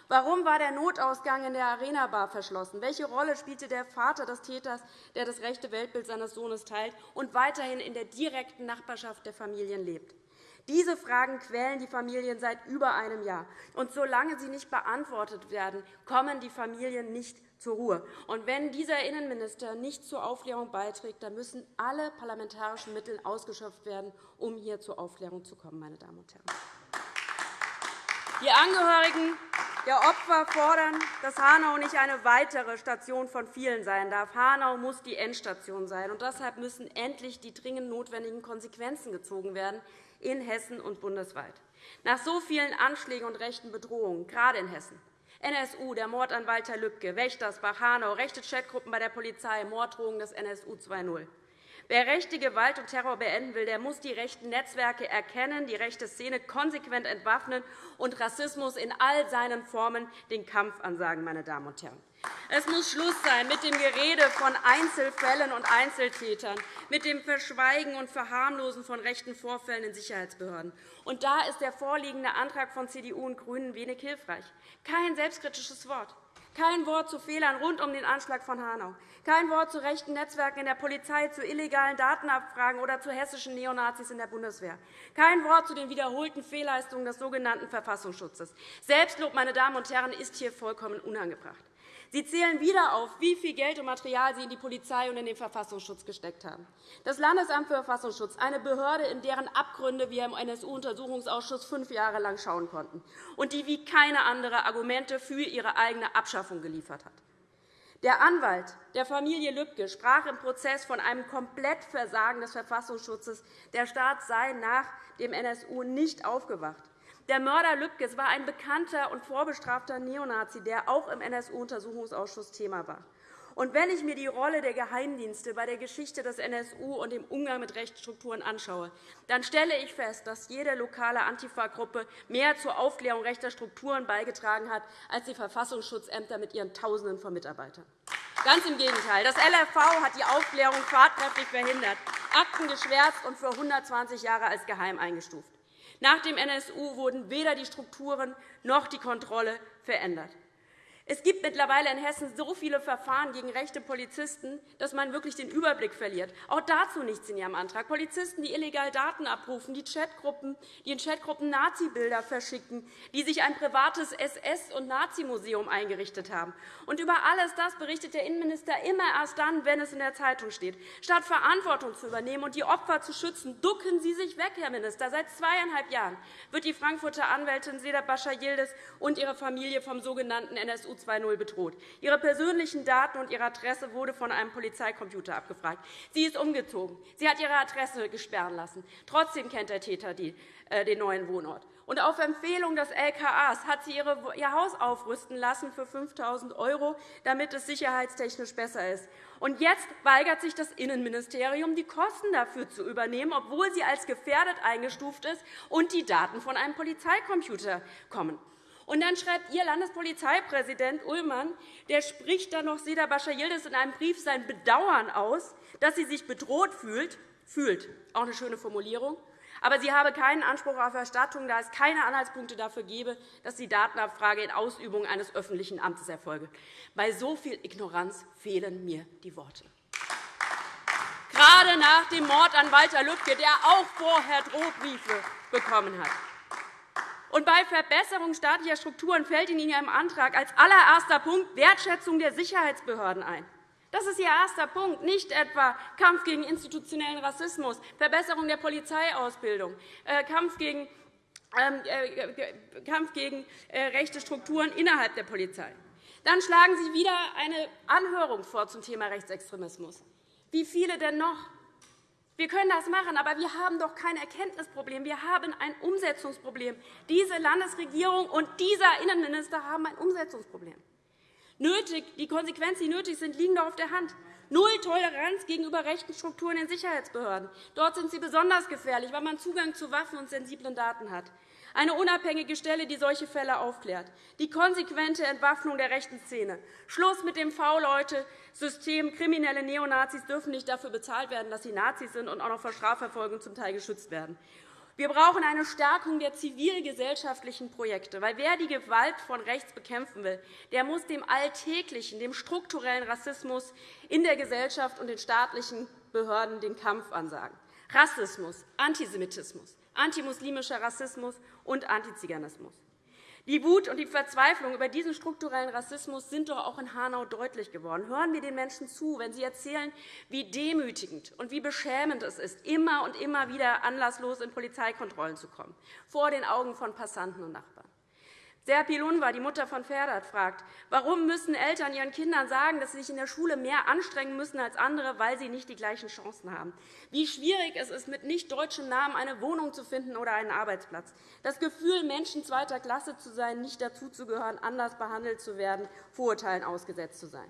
Warum war der Notausgang in der Arena-Bar verschlossen? Welche Rolle spielte der Vater des Täters, der das rechte Weltbild seines Sohnes teilt und weiterhin in der direkten Nachbarschaft der Familien lebt? Diese Fragen quälen die Familien seit über einem Jahr. Und solange sie nicht beantwortet werden, kommen die Familien nicht zur Ruhe. Und wenn dieser Innenminister nicht zur Aufklärung beiträgt, dann müssen alle parlamentarischen Mittel ausgeschöpft werden, um hier zur Aufklärung zu kommen. Meine Damen und Herren. Die Angehörigen der Opfer fordern, dass Hanau nicht eine weitere Station von vielen sein darf. Hanau muss die Endstation sein. Und deshalb müssen endlich die dringend notwendigen Konsequenzen gezogen werden in Hessen und bundesweit. Nach so vielen Anschlägen und rechten Bedrohungen, gerade in Hessen, NSU, der Mord an Walter Lübcke, Wächtersbach, Hanau, rechte Chatgruppen bei der Polizei, Morddrohungen des NSU 2.0. Wer rechte Gewalt und Terror beenden will, der muss die rechten Netzwerke erkennen, die rechte Szene konsequent entwaffnen und Rassismus in all seinen Formen den Kampf ansagen. Meine Damen und Herren. Es muss Schluss sein mit dem Gerede von Einzelfällen und Einzeltätern, mit dem Verschweigen und Verharmlosen von rechten Vorfällen in Sicherheitsbehörden. Und da ist der vorliegende Antrag von CDU und GRÜNEN wenig hilfreich. Kein selbstkritisches Wort. Kein Wort zu Fehlern rund um den Anschlag von Hanau. Kein Wort zu rechten Netzwerken in der Polizei, zu illegalen Datenabfragen oder zu hessischen Neonazis in der Bundeswehr. Kein Wort zu den wiederholten Fehlleistungen des sogenannten Verfassungsschutzes. Selbstlob, meine Damen und Herren, ist hier vollkommen unangebracht. Sie zählen wieder auf, wie viel Geld und Material Sie in die Polizei und in den Verfassungsschutz gesteckt haben. Das Landesamt für Verfassungsschutz, eine Behörde, in deren Abgründe wir im NSU-Untersuchungsausschuss fünf Jahre lang schauen konnten und die wie keine andere Argumente für ihre eigene Abschaffung geliefert hat. Der Anwalt der Familie Lübcke sprach im Prozess von einem Komplettversagen des Verfassungsschutzes. Der Staat sei nach dem NSU nicht aufgewacht. Der Mörder Lübkes war ein bekannter und vorbestrafter Neonazi, der auch im NSU-Untersuchungsausschuss Thema war. Und wenn ich mir die Rolle der Geheimdienste bei der Geschichte des NSU und dem Umgang mit Rechtsstrukturen anschaue, dann stelle ich fest, dass jede lokale Antifa-Gruppe mehr zur Aufklärung rechter Strukturen beigetragen hat als die Verfassungsschutzämter mit ihren Tausenden von Mitarbeitern. Ganz im Gegenteil. Das LRV hat die Aufklärung tatkräftig verhindert, Akten geschwärzt und für 120 Jahre als geheim eingestuft. Nach dem NSU wurden weder die Strukturen noch die Kontrolle verändert. Es gibt mittlerweile in Hessen so viele Verfahren gegen rechte Polizisten, dass man wirklich den Überblick verliert. Auch dazu nichts in Ihrem Antrag. Polizisten, die illegal Daten abrufen, die, Chatgruppen, die in Chatgruppen Nazi-Bilder verschicken, die sich ein privates SS- und Nazi-Museum eingerichtet haben. Und über alles das berichtet der Innenminister immer erst dann, wenn es in der Zeitung steht. Statt Verantwortung zu übernehmen und die Opfer zu schützen, ducken Sie sich weg, Herr Minister. Seit zweieinhalb Jahren wird die Frankfurter Anwältin Seda Bascha-Yildiz und ihre Familie vom sogenannten NSU 2.0 bedroht. Ihre persönlichen Daten und ihre Adresse wurde von einem Polizeicomputer abgefragt. Sie ist umgezogen. Sie hat ihre Adresse gesperren lassen. Trotzdem kennt der Täter den neuen Wohnort. Und auf Empfehlung des LKAs hat sie ihr Haus aufrüsten lassen für 5.000 €, damit es sicherheitstechnisch besser ist. Und jetzt weigert sich das Innenministerium, die Kosten dafür zu übernehmen, obwohl sie als gefährdet eingestuft ist und die Daten von einem Polizeicomputer kommen. Und dann schreibt Ihr Landespolizeipräsident Ullmann, der spricht dann noch Seda Bascha-Yildiz in einem Brief sein Bedauern aus, dass sie sich bedroht fühlt. Fühlt. Auch eine schöne Formulierung. Aber sie habe keinen Anspruch auf Erstattung, da es keine Anhaltspunkte dafür gebe, dass die Datenabfrage in Ausübung eines öffentlichen Amtes erfolge. Bei so viel Ignoranz fehlen mir die Worte. Gerade nach dem Mord an Walter Lübcke, der auch vorher Drohbriefe bekommen hat. Und bei Verbesserung staatlicher Strukturen fällt in Ihrem Antrag als allererster Punkt Wertschätzung der Sicherheitsbehörden ein. Das ist Ihr erster Punkt, nicht etwa Kampf gegen institutionellen Rassismus, Verbesserung der Polizeiausbildung, äh, Kampf gegen, ähm, äh, Kampf gegen äh, rechte Strukturen innerhalb der Polizei. Dann schlagen Sie wieder eine Anhörung vor zum Thema Rechtsextremismus. Wie viele denn noch? Wir können das machen, aber wir haben doch kein Erkenntnisproblem. Wir haben ein Umsetzungsproblem. Diese Landesregierung und dieser Innenminister haben ein Umsetzungsproblem. Nötig, die Konsequenzen, die nötig sind, liegen doch auf der Hand. Null Toleranz gegenüber rechten Strukturen in Sicherheitsbehörden. Dort sind sie besonders gefährlich, weil man Zugang zu Waffen und sensiblen Daten hat. Eine unabhängige Stelle, die solche Fälle aufklärt. Die konsequente Entwaffnung der rechten Szene. Schluss mit dem V-Leute-System. Kriminelle Neonazis dürfen nicht dafür bezahlt werden, dass sie Nazis sind und auch noch vor Strafverfolgung zum Teil geschützt werden. Wir brauchen eine Stärkung der zivilgesellschaftlichen Projekte. Weil wer die Gewalt von rechts bekämpfen will, der muss dem alltäglichen, dem strukturellen Rassismus in der Gesellschaft und den staatlichen Behörden den Kampf ansagen. Rassismus, Antisemitismus, antimuslimischer Rassismus und Antiziganismus. Die Wut und die Verzweiflung über diesen strukturellen Rassismus sind doch auch in Hanau deutlich geworden. Hören wir den Menschen zu, wenn sie erzählen, wie demütigend und wie beschämend es ist, immer und immer wieder anlasslos in Polizeikontrollen zu kommen, vor den Augen von Passanten und Nachbarn. Serpil Unvar, die Mutter von Ferdat, fragt, warum müssen Eltern ihren Kindern sagen, dass sie sich in der Schule mehr anstrengen müssen als andere, weil sie nicht die gleichen Chancen haben. Wie schwierig es ist, mit nicht deutschem Namen eine Wohnung zu finden oder einen Arbeitsplatz. Das Gefühl, Menschen zweiter Klasse zu sein, nicht dazuzugehören, anders behandelt zu werden, Vorurteilen ausgesetzt zu sein.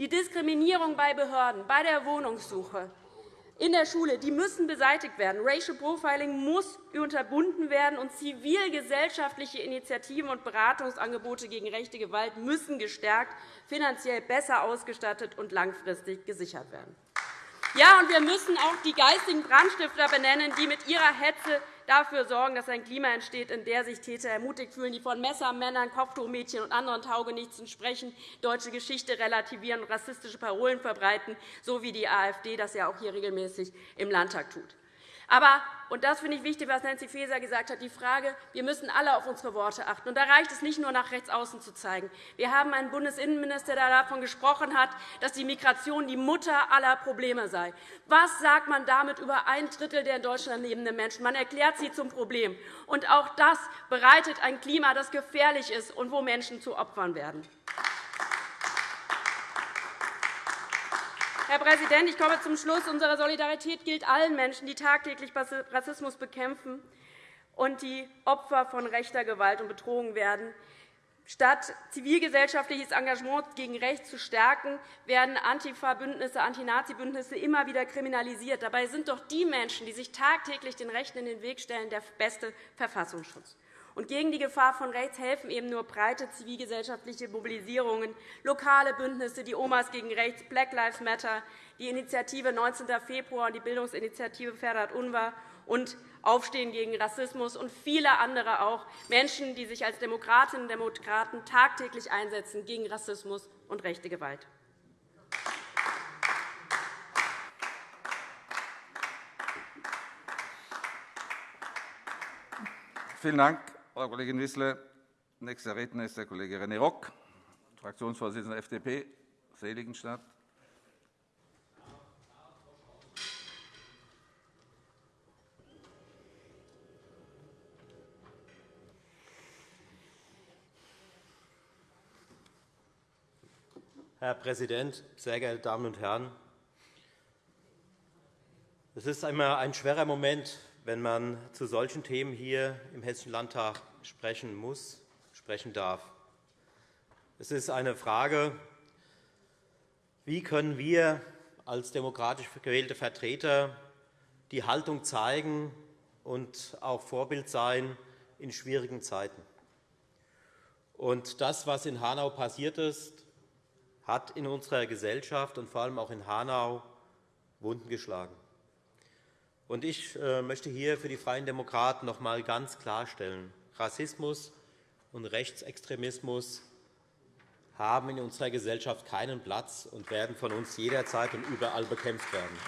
Die Diskriminierung bei Behörden, bei der Wohnungssuche, in der Schule die müssen beseitigt werden. Racial Profiling muss unterbunden werden, und zivilgesellschaftliche Initiativen und Beratungsangebote gegen rechte Gewalt müssen gestärkt, finanziell besser ausgestattet und langfristig gesichert werden. Ja, und wir müssen auch die geistigen Brandstifter benennen, die mit ihrer Hetze dafür sorgen, dass ein Klima entsteht, in dem sich Täter ermutigt fühlen, die von Messermännern, Kopftuchmädchen und anderen Taugenichtsen sprechen, deutsche Geschichte relativieren und rassistische Parolen verbreiten, so wie die AfD das ja auch hier regelmäßig im Landtag tut. Aber, und das finde ich wichtig, was Nancy Faeser gesagt hat, die Frage, wir müssen alle auf unsere Worte achten. Und da reicht es nicht nur, nach rechts außen zu zeigen. Wir haben einen Bundesinnenminister, der davon gesprochen hat, dass die Migration die Mutter aller Probleme sei. Was sagt man damit über ein Drittel der in Deutschland lebenden Menschen? Man erklärt sie zum Problem. Und auch das bereitet ein Klima, das gefährlich ist und wo Menschen zu Opfern werden. Herr Präsident, ich komme zum Schluss. Unsere Solidarität gilt allen Menschen, die tagtäglich Rassismus bekämpfen und die Opfer von rechter Gewalt und Bedrohung werden. Statt zivilgesellschaftliches Engagement gegen rechts zu stärken, werden Antifa-Bündnisse, Anti-Nazi-Bündnisse immer wieder kriminalisiert. Dabei sind doch die Menschen, die sich tagtäglich den Rechten in den Weg stellen, der beste Verfassungsschutz. Und gegen die Gefahr von rechts helfen eben nur breite zivilgesellschaftliche Mobilisierungen, lokale Bündnisse, die Omas gegen rechts, Black Lives Matter, die Initiative 19. Februar und die Bildungsinitiative Ferhat Unvar und Aufstehen gegen Rassismus und viele andere auch, Menschen, die sich als Demokratinnen und Demokraten tagtäglich einsetzen gegen Rassismus und rechte Gewalt. Vielen Dank, Frau Kollegin Wissler. Nächster Redner ist der Kollege René Rock, Fraktionsvorsitzender der FDP, Seligenstadt. Herr Präsident, sehr geehrte Damen und Herren! Es ist immer ein schwerer Moment, wenn man zu solchen Themen hier im Hessischen Landtag sprechen muss, sprechen darf. Es ist eine Frage, wie können wir als demokratisch gewählte Vertreter die Haltung zeigen und auch Vorbild sein in schwierigen Zeiten. Und das, was in Hanau passiert ist, hat in unserer Gesellschaft und vor allem auch in Hanau Wunden geschlagen. Ich äh, möchte hier für die Freien Demokraten noch einmal ganz klarstellen, Rassismus und Rechtsextremismus haben in unserer Gesellschaft keinen Platz und werden von uns jederzeit und überall bekämpft werden.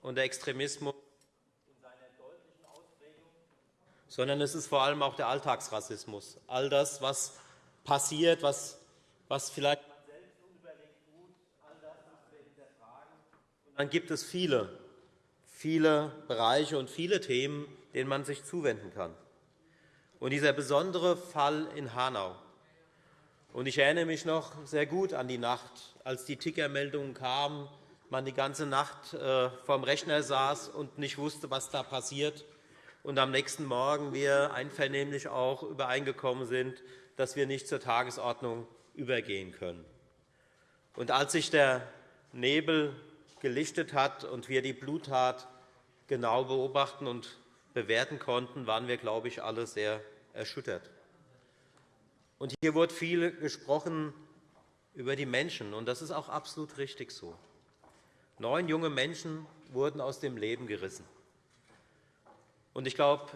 Und der Extremismus sondern es ist vor allem auch der Alltagsrassismus. All das, was passiert, was, was vielleicht man selbst unüberlegt tut, all das müssen wir hinterfragen. Dann gibt es viele, viele Bereiche und viele Themen, denen man sich zuwenden kann. Und dieser besondere Fall in Hanau, und ich erinnere mich noch sehr gut an die Nacht, als die Tickermeldungen kamen, man die ganze Nacht äh, vor dem Rechner saß und nicht wusste, was da passiert, und am nächsten Morgen wir einvernehmlich auch übereingekommen sind, dass wir nicht zur Tagesordnung übergehen können. Und als sich der Nebel gelichtet hat und wir die Bluttat genau beobachten und bewerten konnten, waren wir, glaube ich, alle sehr erschüttert. Und hier wurde viel gesprochen über die Menschen, und das ist auch absolut richtig so. Neun junge Menschen wurden aus dem Leben gerissen. Und ich glaube,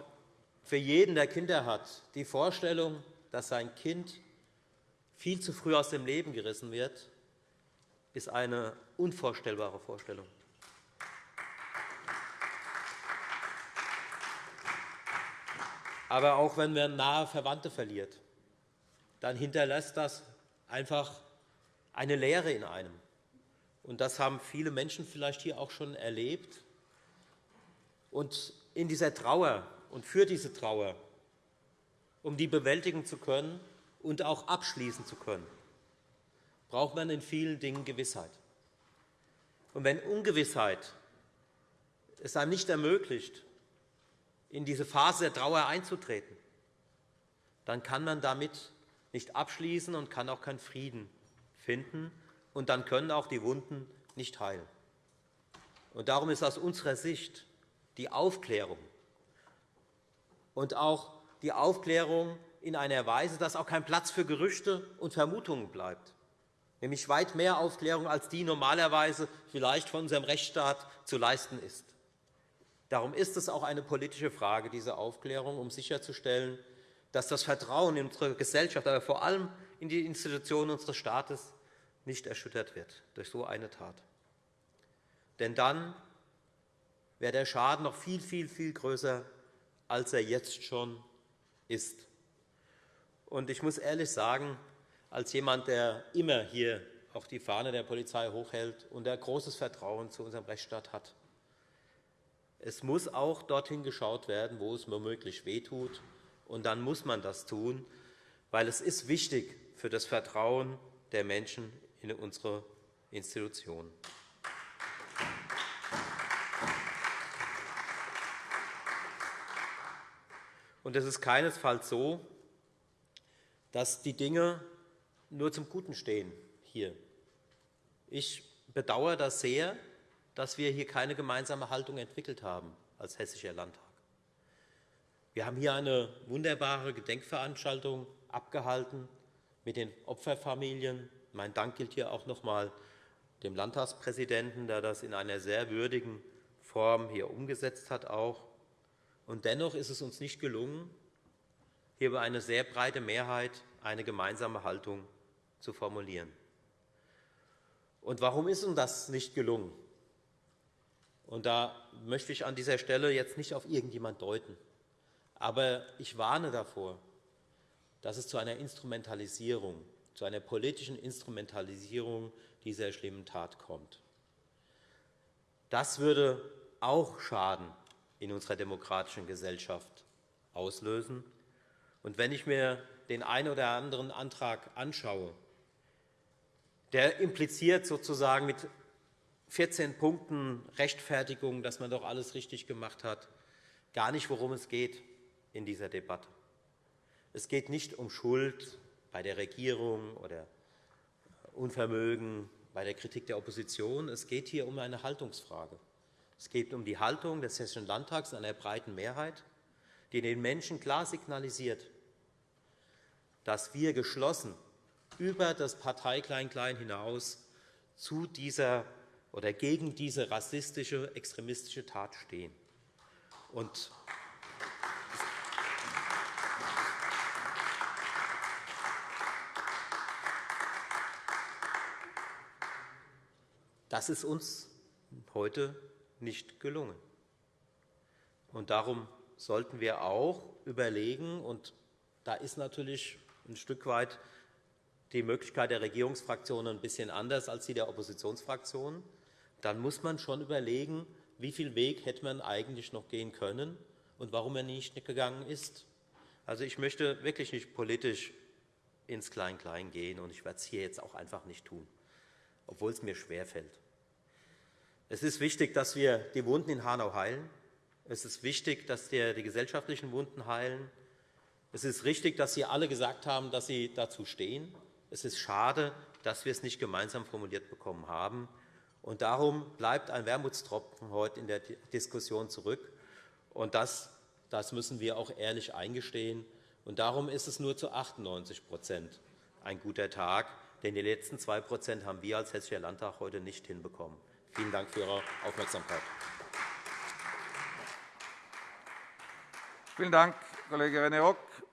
für jeden, der Kinder hat, die Vorstellung, dass sein Kind viel zu früh aus dem Leben gerissen wird, ist eine unvorstellbare Vorstellung. Aber auch wenn man nahe Verwandte verliert, dann hinterlässt das einfach eine Leere in einem. Und das haben viele Menschen vielleicht hier auch schon erlebt. Und in dieser Trauer und für diese Trauer, um die bewältigen zu können und auch abschließen zu können, braucht man in vielen Dingen Gewissheit. Und wenn Ungewissheit es einem nicht ermöglicht, in diese Phase der Trauer einzutreten, dann kann man damit nicht abschließen und kann auch keinen Frieden finden, und dann können auch die Wunden nicht heilen. Und darum ist aus unserer Sicht die Aufklärung und auch die Aufklärung in einer Weise, dass auch kein Platz für Gerüchte und Vermutungen bleibt, nämlich weit mehr Aufklärung, als die normalerweise vielleicht von unserem Rechtsstaat zu leisten ist. Darum ist es auch eine politische Frage, diese Aufklärung, um sicherzustellen, dass das Vertrauen in unsere Gesellschaft, aber vor allem in die Institutionen unseres Staates nicht erschüttert wird durch so eine Tat. Denn dann wäre der Schaden noch viel, viel, viel größer, als er jetzt schon ist. Und ich muss ehrlich sagen, als jemand, der immer hier auch die Fahne der Polizei hochhält und der großes Vertrauen zu unserem Rechtsstaat hat, es muss auch dorthin geschaut werden, wo es womöglich wehtut. Und dann muss man das tun, weil es ist wichtig für das Vertrauen der Menschen in unsere Institutionen. Und es ist keinesfalls so, dass die Dinge nur zum Guten stehen hier. Ich bedauere das sehr, dass wir hier keine gemeinsame Haltung entwickelt haben als Hessischer Landtag. Wir haben hier eine wunderbare Gedenkveranstaltung abgehalten mit den Opferfamilien. Mein Dank gilt hier auch noch einmal dem Landtagspräsidenten, der das in einer sehr würdigen Form hier umgesetzt hat. Auch. Und dennoch ist es uns nicht gelungen, hier über eine sehr breite Mehrheit eine gemeinsame Haltung zu formulieren. Und warum ist uns das nicht gelungen? Und da möchte ich an dieser Stelle jetzt nicht auf irgendjemand deuten. Aber ich warne davor, dass es zu einer Instrumentalisierung, zu einer politischen Instrumentalisierung dieser schlimmen Tat kommt. Das würde auch Schaden in unserer demokratischen Gesellschaft auslösen. Und wenn ich mir den einen oder anderen Antrag anschaue, der impliziert sozusagen mit 14 Punkten Rechtfertigung, dass man doch alles richtig gemacht hat, gar nicht, worum es geht in dieser Debatte. Es geht nicht um Schuld bei der Regierung oder Unvermögen bei der Kritik der Opposition. Es geht hier um eine Haltungsfrage. Es geht um die Haltung des Hessischen Landtags in einer breiten Mehrheit, die den Menschen klar signalisiert, dass wir geschlossen über das Parteiklein-Klein hinaus zu dieser oder gegen diese rassistische, extremistische Tat stehen. Und das ist uns heute nicht gelungen. Und darum sollten wir auch überlegen, und da ist natürlich ein Stück weit die Möglichkeit der Regierungsfraktionen ein bisschen anders als die der Oppositionsfraktionen, dann muss man schon überlegen, wie viel Weg hätte man eigentlich noch gehen können und warum er nicht gegangen ist. Also, ich möchte wirklich nicht politisch ins Klein-Klein gehen, und ich werde es hier jetzt auch einfach nicht tun, obwohl es mir schwerfällt. Es ist wichtig, dass wir die Wunden in Hanau heilen. Es ist wichtig, dass wir die gesellschaftlichen Wunden heilen. Es ist richtig, dass Sie alle gesagt haben, dass Sie dazu stehen. Es ist schade, dass wir es nicht gemeinsam formuliert bekommen haben. Und darum bleibt ein Wermutstropfen heute in der Diskussion zurück. Und das, das müssen wir auch ehrlich eingestehen. Und darum ist es nur zu 98% ein guter Tag. Denn die letzten 2% haben wir als Hessischer Landtag heute nicht hinbekommen. Vielen Dank für Ihre Aufmerksamkeit. Vielen Dank, Kollege René Rock.